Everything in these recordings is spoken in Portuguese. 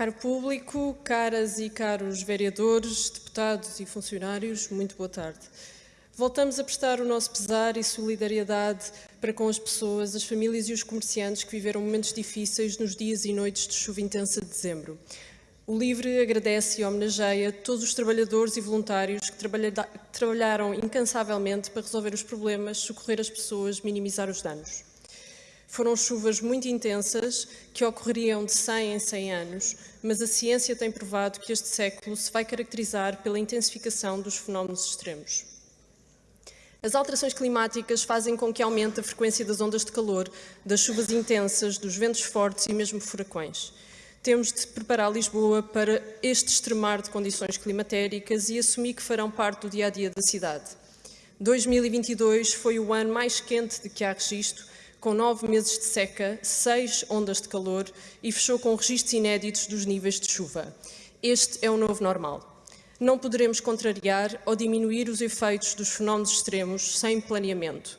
Caro público, caras e caros vereadores, deputados e funcionários, muito boa tarde. Voltamos a prestar o nosso pesar e solidariedade para com as pessoas, as famílias e os comerciantes que viveram momentos difíceis nos dias e noites de chuva intensa de dezembro. O LIVRE agradece e homenageia todos os trabalhadores e voluntários que trabalharam incansavelmente para resolver os problemas, socorrer as pessoas, minimizar os danos. Foram chuvas muito intensas que ocorreriam de 100 em 100 anos, mas a ciência tem provado que este século se vai caracterizar pela intensificação dos fenómenos extremos. As alterações climáticas fazem com que aumente a frequência das ondas de calor, das chuvas intensas, dos ventos fortes e mesmo furacões. Temos de preparar Lisboa para este extremar de condições climatéricas e assumir que farão parte do dia-a-dia -dia da cidade. 2022 foi o ano mais quente de que há registro com nove meses de seca, seis ondas de calor e fechou com registros inéditos dos níveis de chuva. Este é o novo normal. Não poderemos contrariar ou diminuir os efeitos dos fenómenos extremos sem planeamento.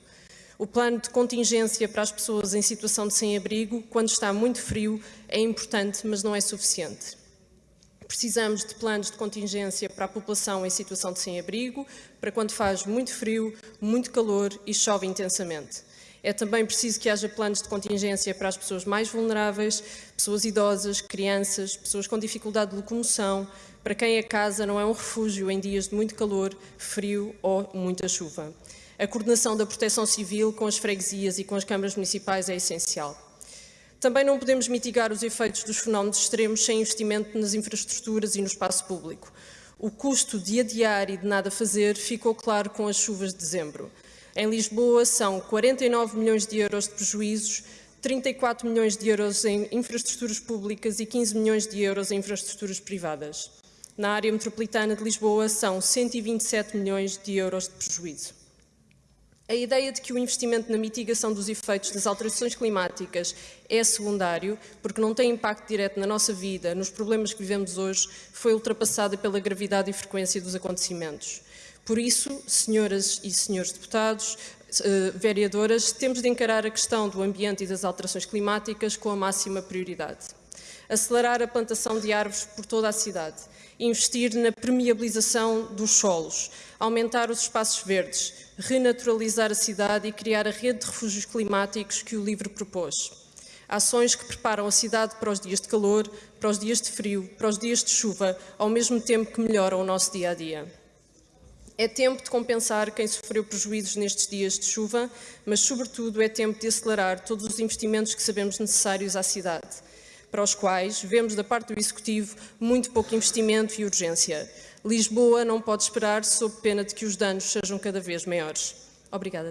O plano de contingência para as pessoas em situação de sem-abrigo, quando está muito frio, é importante, mas não é suficiente. Precisamos de planos de contingência para a população em situação de sem-abrigo, para quando faz muito frio, muito calor e chove intensamente. É também preciso que haja planos de contingência para as pessoas mais vulneráveis, pessoas idosas, crianças, pessoas com dificuldade de locomoção, para quem a casa não é um refúgio em dias de muito calor, frio ou muita chuva. A coordenação da proteção civil com as freguesias e com as câmaras municipais é essencial. Também não podemos mitigar os efeitos dos fenómenos extremos sem investimento nas infraestruturas e no espaço público. O custo de adiar e de nada fazer ficou claro com as chuvas de dezembro. Em Lisboa são 49 milhões de euros de prejuízos, 34 milhões de euros em infraestruturas públicas e 15 milhões de euros em infraestruturas privadas. Na área metropolitana de Lisboa são 127 milhões de euros de prejuízo. A ideia de que o investimento na mitigação dos efeitos das alterações climáticas é secundário, porque não tem impacto direto na nossa vida, nos problemas que vivemos hoje, foi ultrapassada pela gravidade e frequência dos acontecimentos. Por isso, senhoras e senhores deputados, uh, vereadoras, temos de encarar a questão do ambiente e das alterações climáticas com a máxima prioridade. Acelerar a plantação de árvores por toda a cidade, investir na permeabilização dos solos, aumentar os espaços verdes, renaturalizar a cidade e criar a rede de refúgios climáticos que o LIVRE propôs. Ações que preparam a cidade para os dias de calor, para os dias de frio, para os dias de chuva, ao mesmo tempo que melhoram o nosso dia-a-dia. dia. É tempo de compensar quem sofreu prejuízos nestes dias de chuva, mas, sobretudo, é tempo de acelerar todos os investimentos que sabemos necessários à cidade, para os quais vemos da parte do Executivo muito pouco investimento e urgência. Lisboa não pode esperar sob pena de que os danos sejam cada vez maiores. Obrigada.